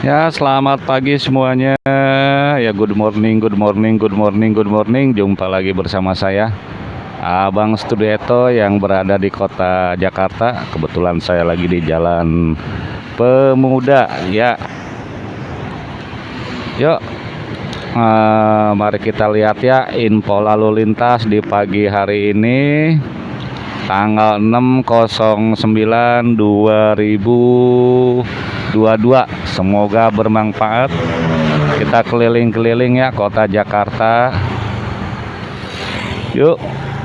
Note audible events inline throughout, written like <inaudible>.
Ya, selamat pagi semuanya. Ya, good morning, good morning, good morning, good morning. Jumpa lagi bersama saya, Abang Studieto yang berada di kota Jakarta. Kebetulan saya lagi di Jalan Pemuda. Ya, yuk, uh, mari kita lihat ya info lalu lintas di pagi hari ini tanggal 609 2000 22 semoga bermanfaat. Kita keliling-keliling ya kota Jakarta. Yuk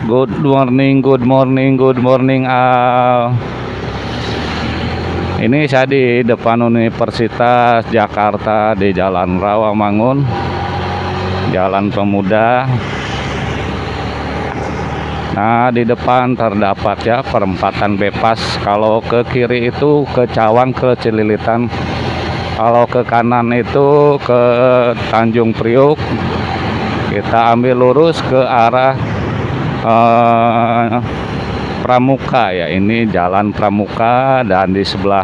good morning good morning good morning Al. Ini saya di depan Universitas Jakarta di Jalan Rawamangun Jalan Pemuda. Nah di depan terdapat ya perempatan bebas. Kalau ke kiri itu ke Cawang ke Cililitan kalau ke kanan itu ke Tanjung Priuk kita ambil lurus ke arah eh, Pramuka ya. Ini jalan Pramuka dan di sebelah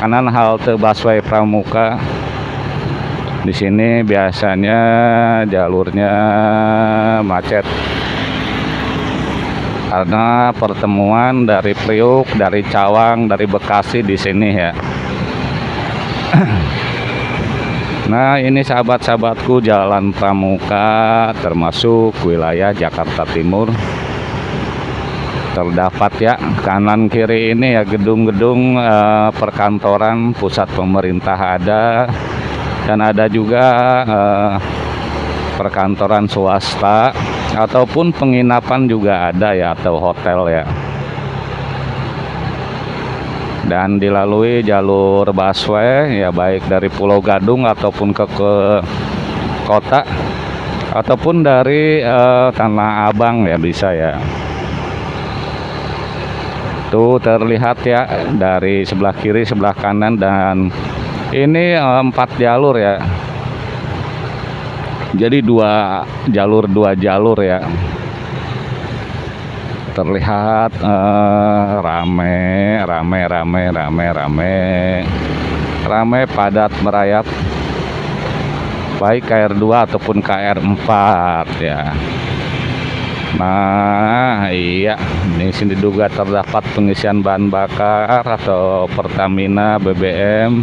kanan halte busway Pramuka. Di sini biasanya jalurnya macet. Karena pertemuan dari Priuk, dari Cawang, dari Bekasi di sini ya. <coughs> Nah ini sahabat-sahabatku Jalan Pramuka termasuk wilayah Jakarta Timur. Terdapat ya kanan kiri ini ya gedung-gedung eh, perkantoran pusat pemerintah ada. Dan ada juga eh, perkantoran swasta ataupun penginapan juga ada ya atau hotel ya dan dilalui jalur busway ya baik dari Pulau Gadung ataupun ke, ke kota ataupun dari uh, Tanah Abang ya bisa ya. Tuh terlihat ya dari sebelah kiri sebelah kanan dan ini uh, empat jalur ya. Jadi dua jalur dua jalur ya terlihat uh, rame rame rame rame rame. Rame padat merayap. Baik KR2 ataupun KR4 ya. Nah iya. Ini sini diduga terdapat pengisian bahan bakar atau Pertamina BBM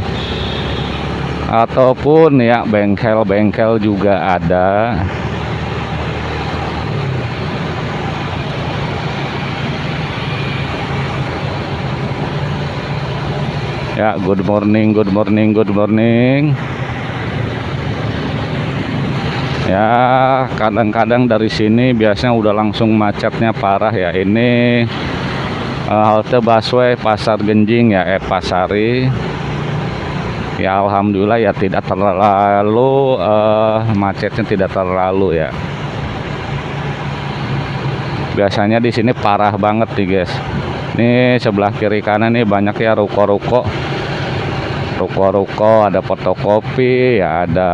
ataupun ya bengkel-bengkel juga ada ya good morning good morning good morning. Ya kadang-kadang dari sini biasanya udah langsung macetnya parah ya. Ini uh, halte busway Pasar Genjing ya eh Pasari. Ya Alhamdulillah ya tidak terlalu uh, macetnya tidak terlalu ya. Biasanya di sini parah banget nih guys ini sebelah kiri kanan nih banyak ya ruko-ruko. Ruko-ruko ada fotokopi ya ada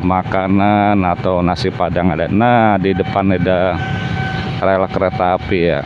makanan atau nasi padang ada. Nah di depan ada rel kereta api ya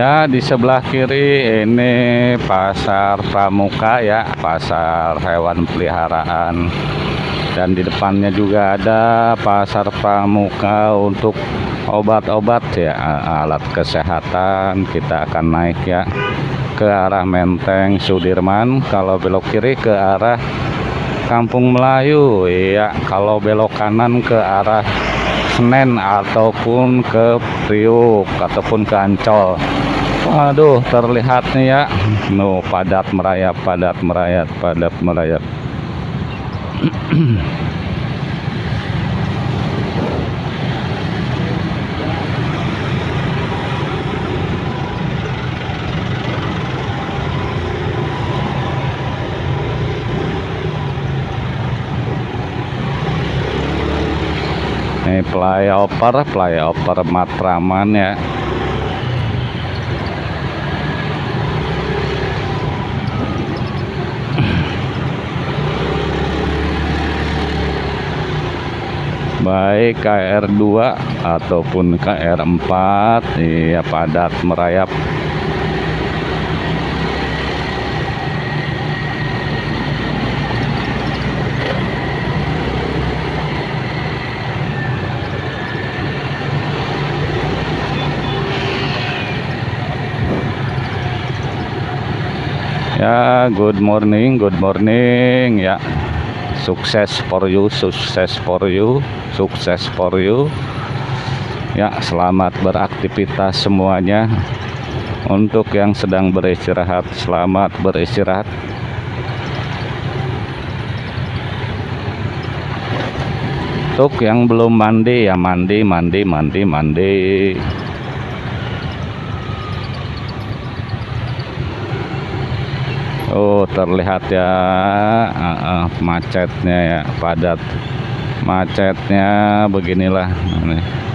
Iya di sebelah kiri ini pasar pramuka ya pasar hewan peliharaan. Dan di depannya juga ada pasar pramuka untuk obat-obat ya alat kesehatan. Kita akan naik ya ke arah Menteng Sudirman. Kalau belok kiri ke arah Kampung Melayu ya kalau belok kanan ke arah Senen ataupun ke Priuk ataupun ke Ancol Waduh terlihat nih ya. Nuh padat merayap padat merayap padat merayap. Ini flyover flyover Matraman ya baik KR2 ataupun KR4 ya padat merayap. Ya good morning good morning ya sukses for you sukses for you sukses for you. Ya selamat beraktivitas semuanya. Untuk yang sedang beristirahat selamat beristirahat. Untuk yang belum mandi ya mandi mandi mandi mandi Oh terlihat ya. Uh, uh, macetnya ya padat. Macetnya beginilah ini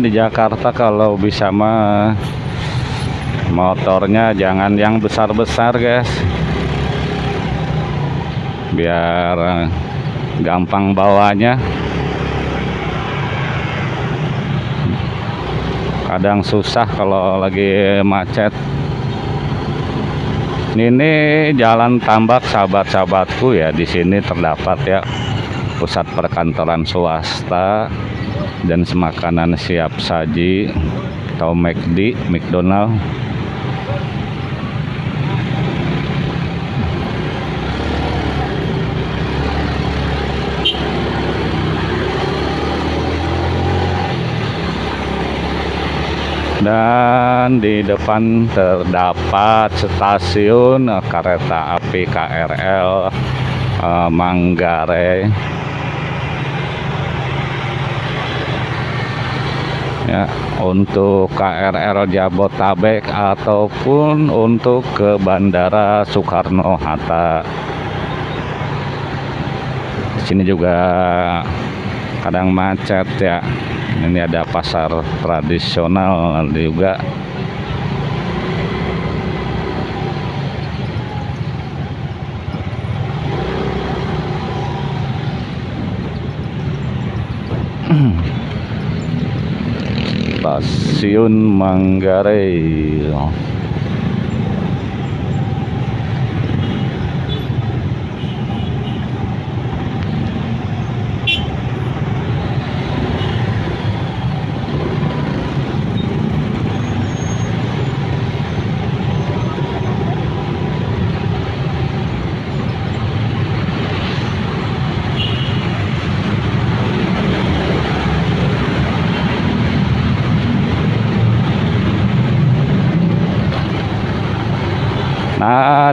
di Jakarta kalau bisa mah motornya jangan yang besar-besar guys. Biar eh, gampang bawanya. Kadang susah kalau lagi macet. Ini jalan tambak sahabat-sahabatku ya di sini terdapat ya pusat perkantoran swasta dan semakanan siap saji atau McD, McDonald. Dan di depan terdapat stasiun eh, kereta api KRL eh, Manggarai ya untuk KRL Jabotabek ataupun untuk ke Bandara Soekarno Hatta. Di sini juga kadang macet ya. Ini ada pasar tradisional juga stasiun Manggarai Nah,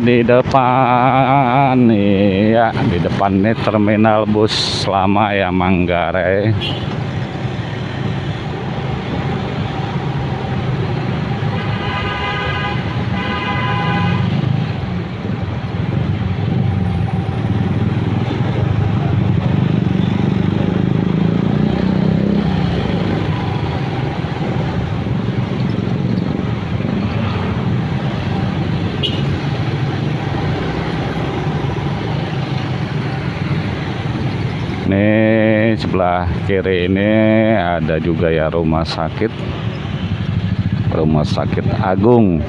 di depan nih ya, di depan nih terminal bus lama ya Manggarai. Ini sebelah kiri ini ada juga ya rumah sakit. Rumah sakit Agung.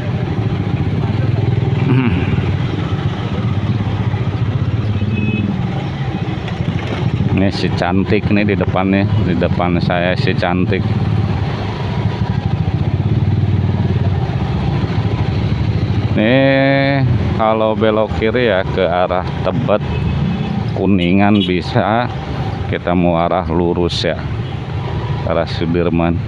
Ini si cantik nih di depannya, di depan saya si cantik. Nih kalau belok kiri ya ke arah Tebet Kuningan bisa kita mau arah lurus ya. Arah Sudirman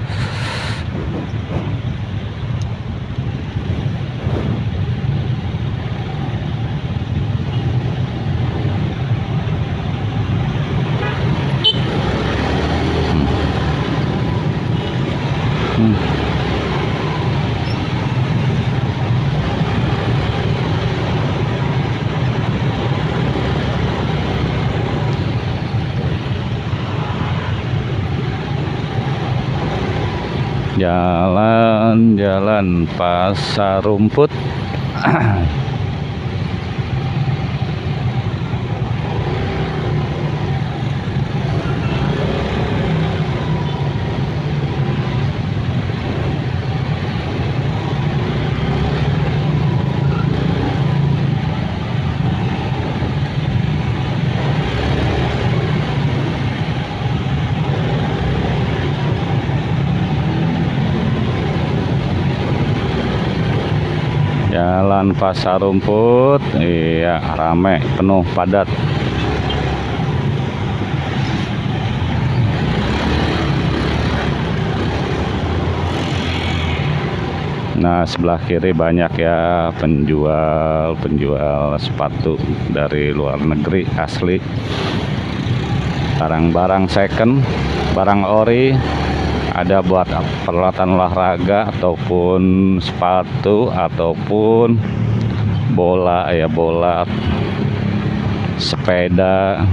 Jalan-jalan pasar rumput <clears throat> Jalan pasar rumput. Iya rame penuh padat. Nah sebelah kiri banyak ya penjual-penjual sepatu dari luar negeri asli. Barang-barang second barang ori ada buat peralatan olahraga ataupun sepatu ataupun bola ya bola sepeda.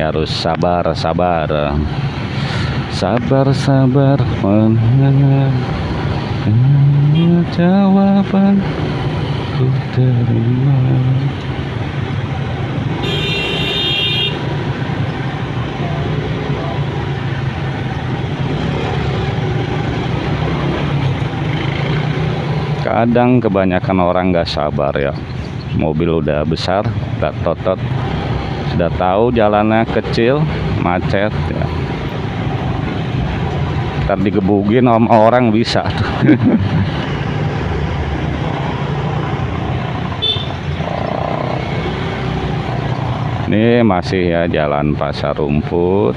Ya harus sabar sabar. Sabar sabar. Mendengar jawaban terima kadang kebanyakan orang nggak sabar ya. Mobil udah besar udah totot. Sudah tahu jalannya kecil macet ya. Ntar digebugin sama orang bisa tuh <laughs> ini masih ya jalan pasar rumput.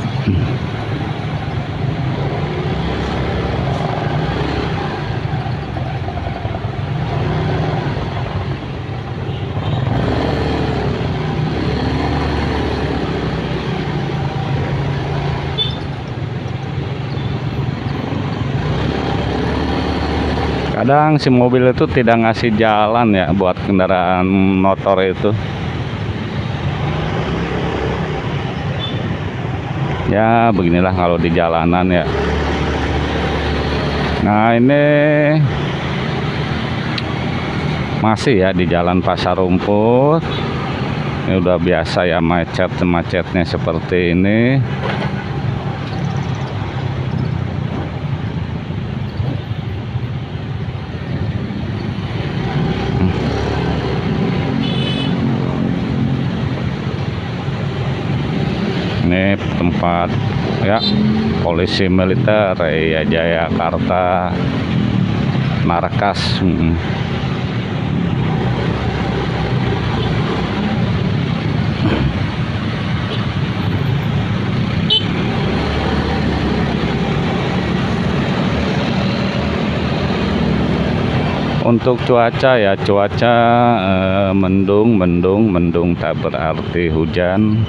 Kadang si mobil itu tidak ngasih jalan ya buat kendaraan motor itu ya beginilah kalau di jalanan ya. Nah ini masih ya di jalan pasar rumput. Ini udah biasa ya macet-macetnya seperti ini tempat ya polisi militer ya Jayakarta markas hmm. untuk cuaca ya cuaca eh, mendung mendung mendung tak berarti hujan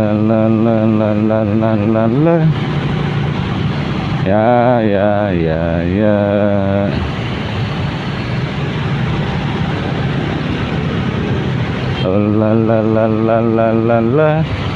La la la la la la la. Yeah, yeah, yeah, yeah. La la la la la la la.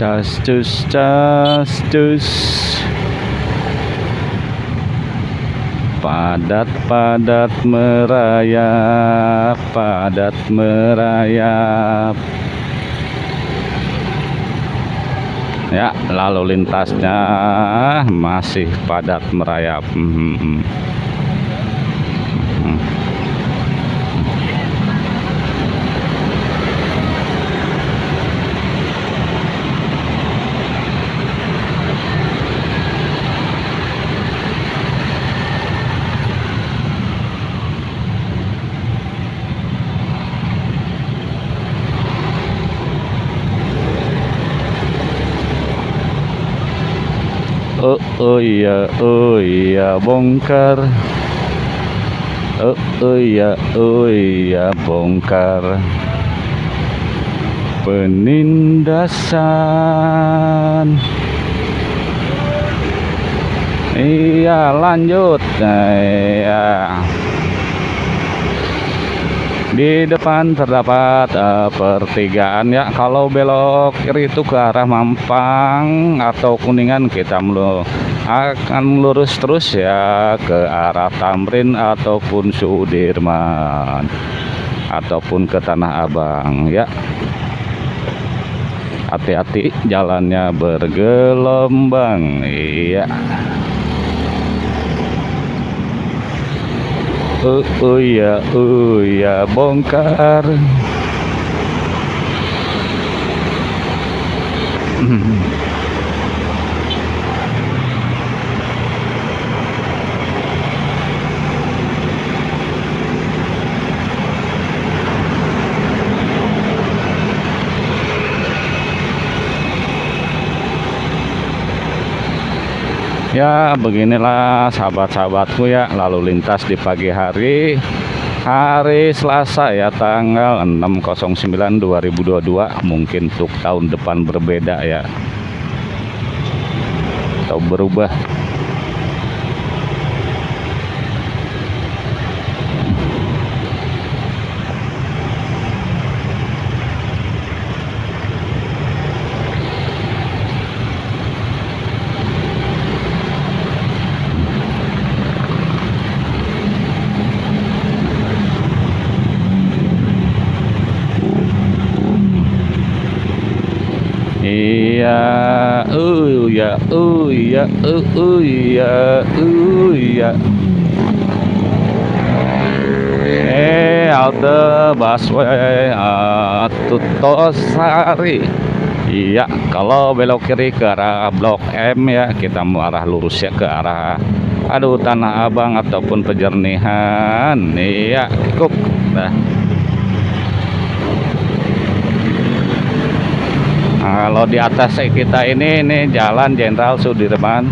Cas cus cus padat padat merayap padat merayap ya lalu lintasnya masih padat merayap. Hmm. hmm, hmm. Oh, iya oh iya bongkar. Oh, oh iya oh iya bongkar. Penindasan. Iya lanjut. Nah, iya. Di depan terdapat uh, pertigaan ya. Kalau belok kiri itu ke arah Mampang atau Kuningan kita melu akan lurus terus ya ke arah Tamrin ataupun Sudirman ataupun ke Tanah Abang ya. Hati-hati jalannya bergelombang iya. Oh, oh ya oh ya bongkar <clears throat> ya beginilah sahabat-sahabatku ya. Lalu lintas di pagi hari hari Selasa ya tanggal 609 2022 mungkin untuk tahun depan berbeda ya. Atau berubah Iya, uh ya, uh ya, uh ya, uh ya. Eh, halte busway Tutosari. Iya, kalau belok kiri ke arah Blok M ya, kita mau arah lurus ya ke arah aduh Tanah Abang ataupun Pejernihan. Iya, cukup. Nah. Kalau di atas kita ini ini jalan Jenderal Sudirman.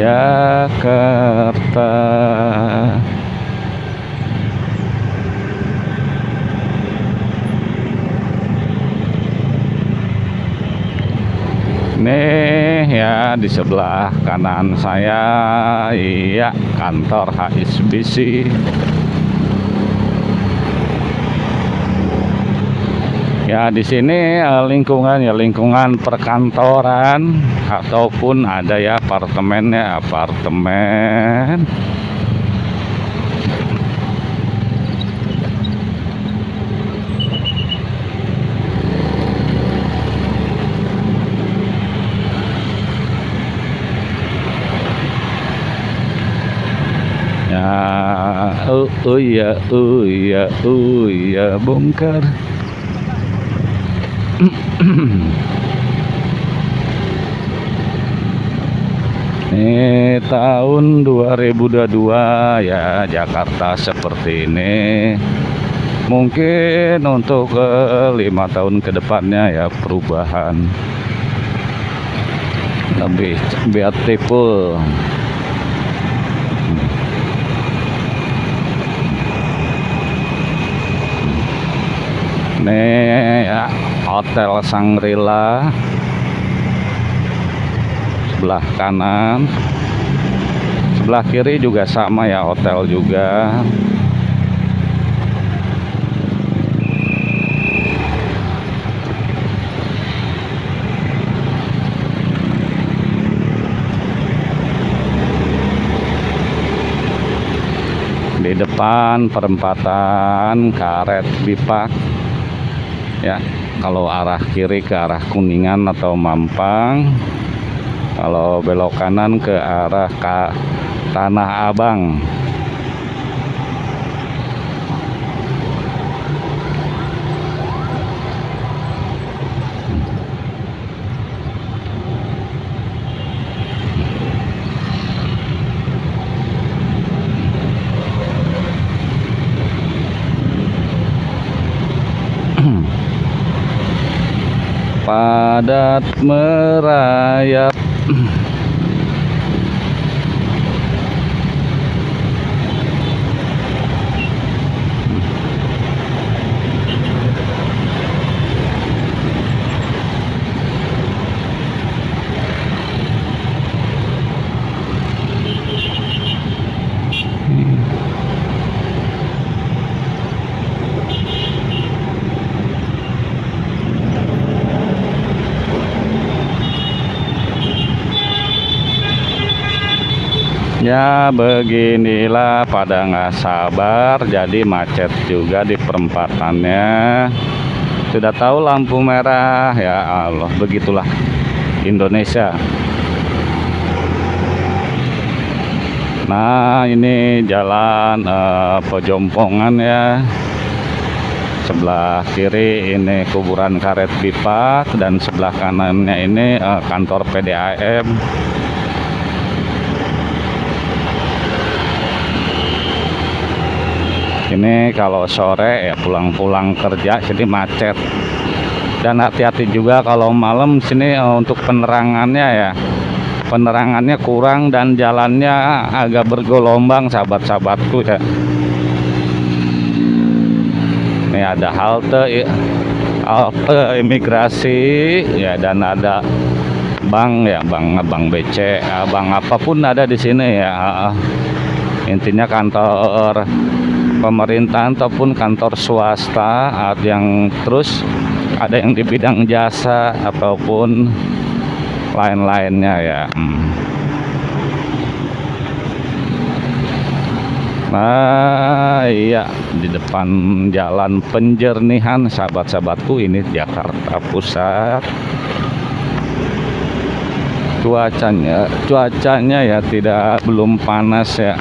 Jakarta nih ya di sebelah kanan saya. Iya kantor HSBC ya di sini eh, lingkungan ya lingkungan perkantoran ataupun ada ya apartemennya apartemen oh, oh ya oh ya oh ya bongkar. Ini <clears throat> tahun 2022 ya Jakarta seperti ini. Mungkin untuk eh, lima tahun ke depannya ya perubahan. Lebih beautiful ini ya. Hotel Sangrila. Sebelah kanan. Sebelah kiri juga sama ya hotel juga. Di depan perempatan karet bipak ya kalau arah kiri ke arah kuningan atau mampang kalau belok kanan ke arah ke tanah abang padat merayap <clears throat> Ya beginilah pada nggak sabar jadi macet juga di perempatannya. Sudah tahu lampu merah? Ya Allah begitulah Indonesia. Nah ini jalan eh, Pejompongan ya. Sebelah kiri ini kuburan karet pipa Dan sebelah kanannya ini eh, kantor PDAM ini kalau sore ya pulang-pulang kerja jadi macet. Dan hati-hati juga kalau malam sini eh, untuk penerangannya ya. Penerangannya kurang dan jalannya agak bergelombang sahabat-sahabatku ya. Ini ada halte halte imigrasi ya dan ada bank ya bank bank BC bank apa pun ada di sini ya. Intinya kantor pemerintahan ataupun kantor swasta ada yang terus ada yang di bidang jasa ataupun lain-lainnya ya. Nah iya di depan jalan penjernihan sahabat-sahabatku ini Jakarta Pusat. Cuacanya cuacanya ya tidak belum panas ya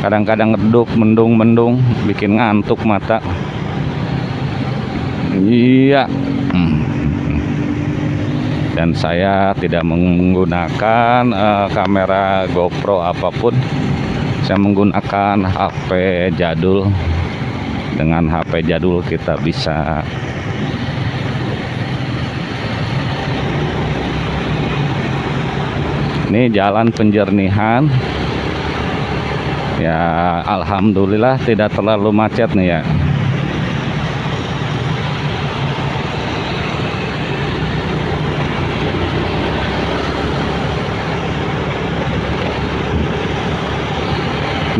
kadang-kadang redup mendung-mendung bikin ngantuk mata. Iya. Hmm. dan saya tidak menggunakan uh, kamera GoPro apa pun. Saya menggunakan HP jadul. Dengan HP jadul kita bisa. Ini jalan penjernihan ya Alhamdulillah tidak terlalu macet nih ya.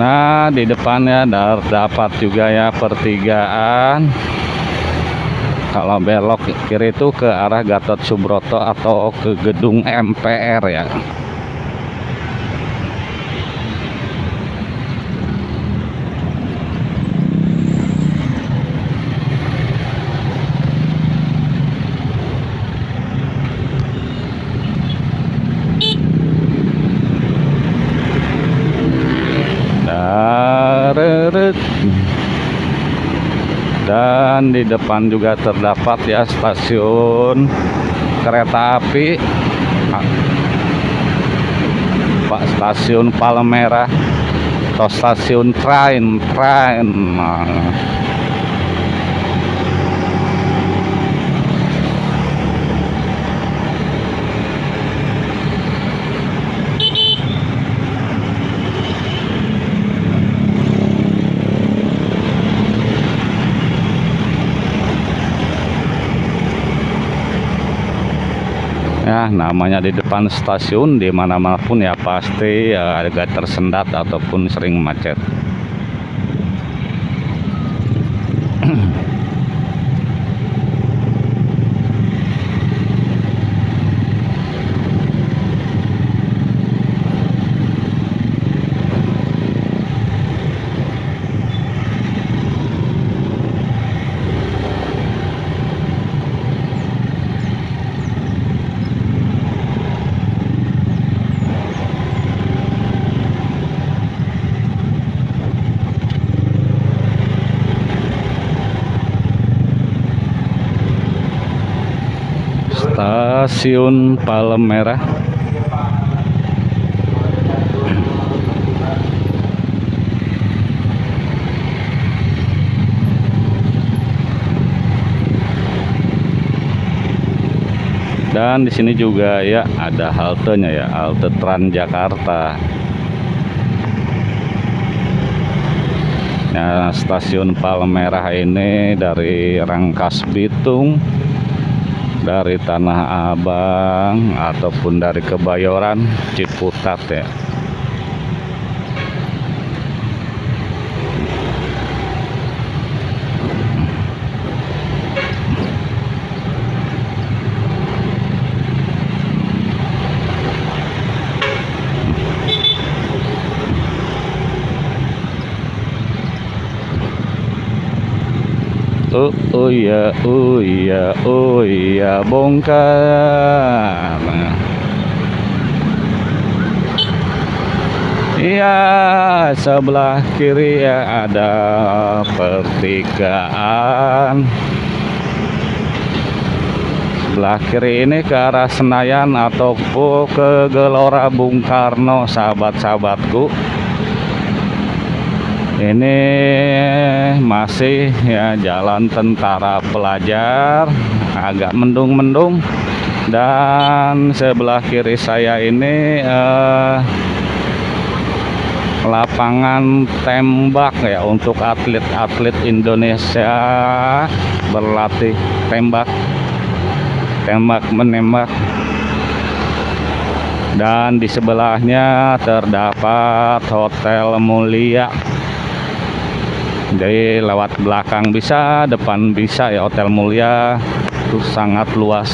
Nah di depannya dapat juga ya pertigaan. Kalau belok kiri itu ke arah Gatot Subroto atau ke gedung MPR ya dan di depan juga terdapat ya stasiun kereta api Pak stasiun Palmerah atau stasiun train train. Namanya di depan stasiun di mana pun ya pasti ya, agak tersendat ataupun sering macet <clears throat> Stasiun Palmerah dan di sini juga ya ada haltenya ya halte Transjakarta. Nah stasiun Palmerah ini dari Rangkas Bitung dari Tanah Abang ataupun dari Kebayoran Ciputat ya Oh, oh ya, oh ya, oh ya, bongkar. Iya, sebelah kiri ya ada pertigaan. Sebelah kiri ini ke arah Senayan ataupun ke Gelora Bung Karno, sahabat-sahabatku ini masih ya jalan tentara pelajar agak mendung-mendung. Dan sebelah kiri saya ini eh, lapangan tembak ya untuk atlet-atlet Indonesia berlatih tembak tembak menembak. Dan di sebelahnya terdapat Hotel Mulia jadi lewat belakang bisa depan bisa ya Hotel Mulia. Itu sangat luas.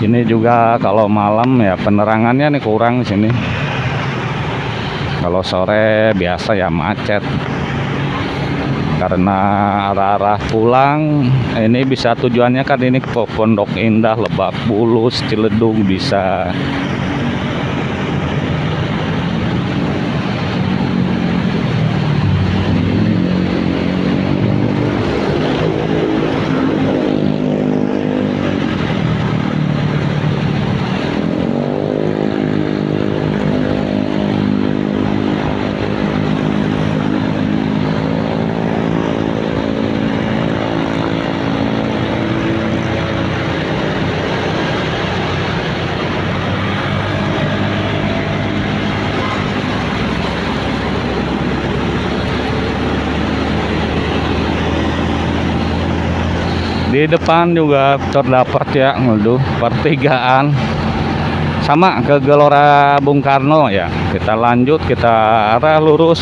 Ini juga kalau malam ya penerangannya nih kurang sini. Kalau sore biasa ya macet karena arah-arah pulang ini bisa tujuannya kan ini ke Pondok Indah Lebak Bulus Ciledug bisa di depan juga terdapat ya ngeluh pertigaan. Sama ke Gelora Bung Karno ya. Kita lanjut kita arah lurus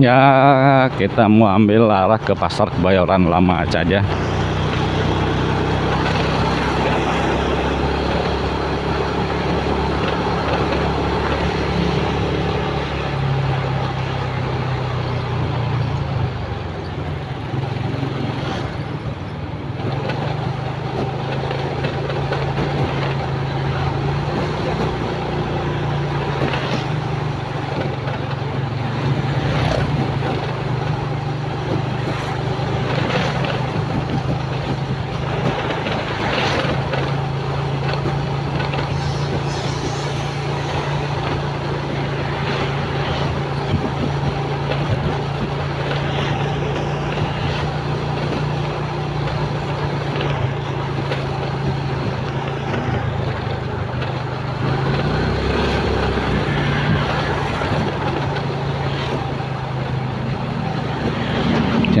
ya kita mau ambil arah ke pasar kebayoran lama aja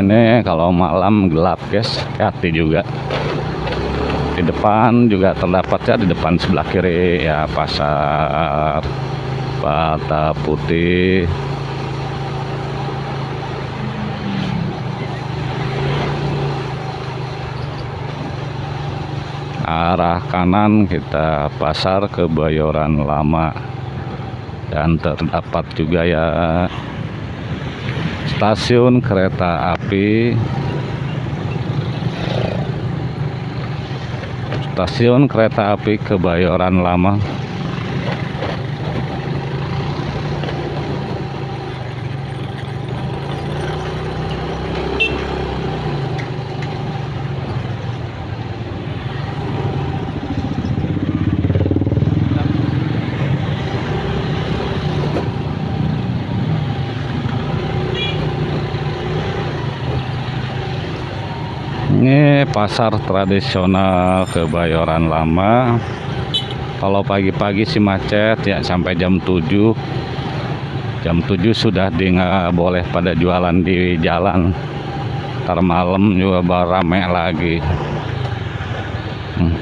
sini kalau malam gelap guys hati juga. Di depan juga terdapat ya di depan sebelah kiri ya pasar Bata Putih. Arah kanan kita pasar kebayoran lama. Dan terdapat juga ya stasiun kereta api. Stasiun kereta api Kebayoran Lama ini pasar tradisional Kebayoran Lama. Kalau pagi-pagi sih macet ya sampai jam 7 jam 7 sudah di boleh pada jualan di jalan. Ntar malam juga rame lagi. Hmm.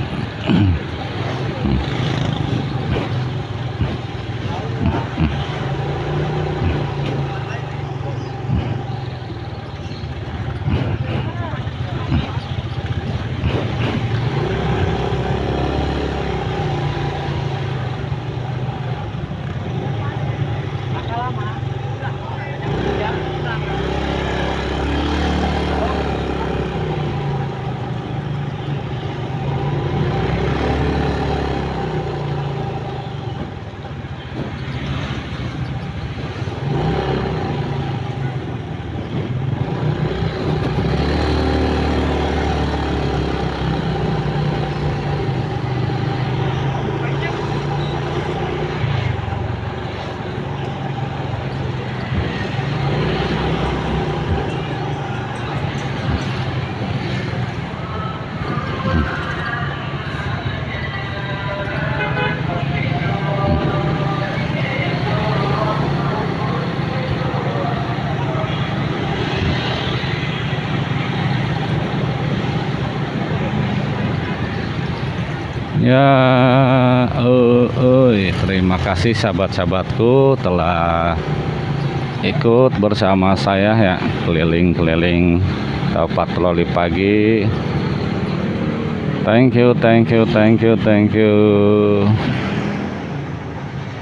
Ya, uh, uh, terima kasih sahabat-sahabatku telah ikut bersama saya ya keliling-keliling patroli pagi. Thank you, thank you, thank you, thank you.